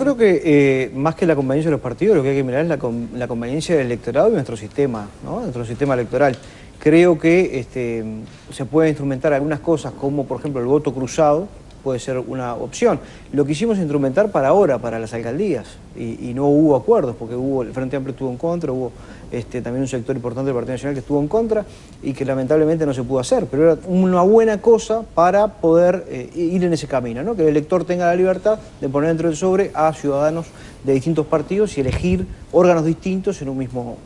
Creo que eh, más que la conveniencia de los partidos, lo que hay que mirar es la, conveniencia del electorado y nuestro sistema, ¿no? nuestro sistema electoral. Creo que este, se puede instrumentar algunas cosas como, por ejemplo, el voto cruzado, puede ser una opción. Lo quisimos instrumentar para ahora, para las alcaldías, y, no hubo acuerdos, porque hubo, el Frente Amplio estuvo en contra, hubo este, también un sector importante del Partido Nacional que estuvo en contra y que lamentablemente no se pudo hacer, pero era una buena cosa para poder eh, ir en ese camino, ¿no? que el elector tenga la libertad de poner dentro del sobre a ciudadanos de distintos partidos y elegir órganos distintos en un mismo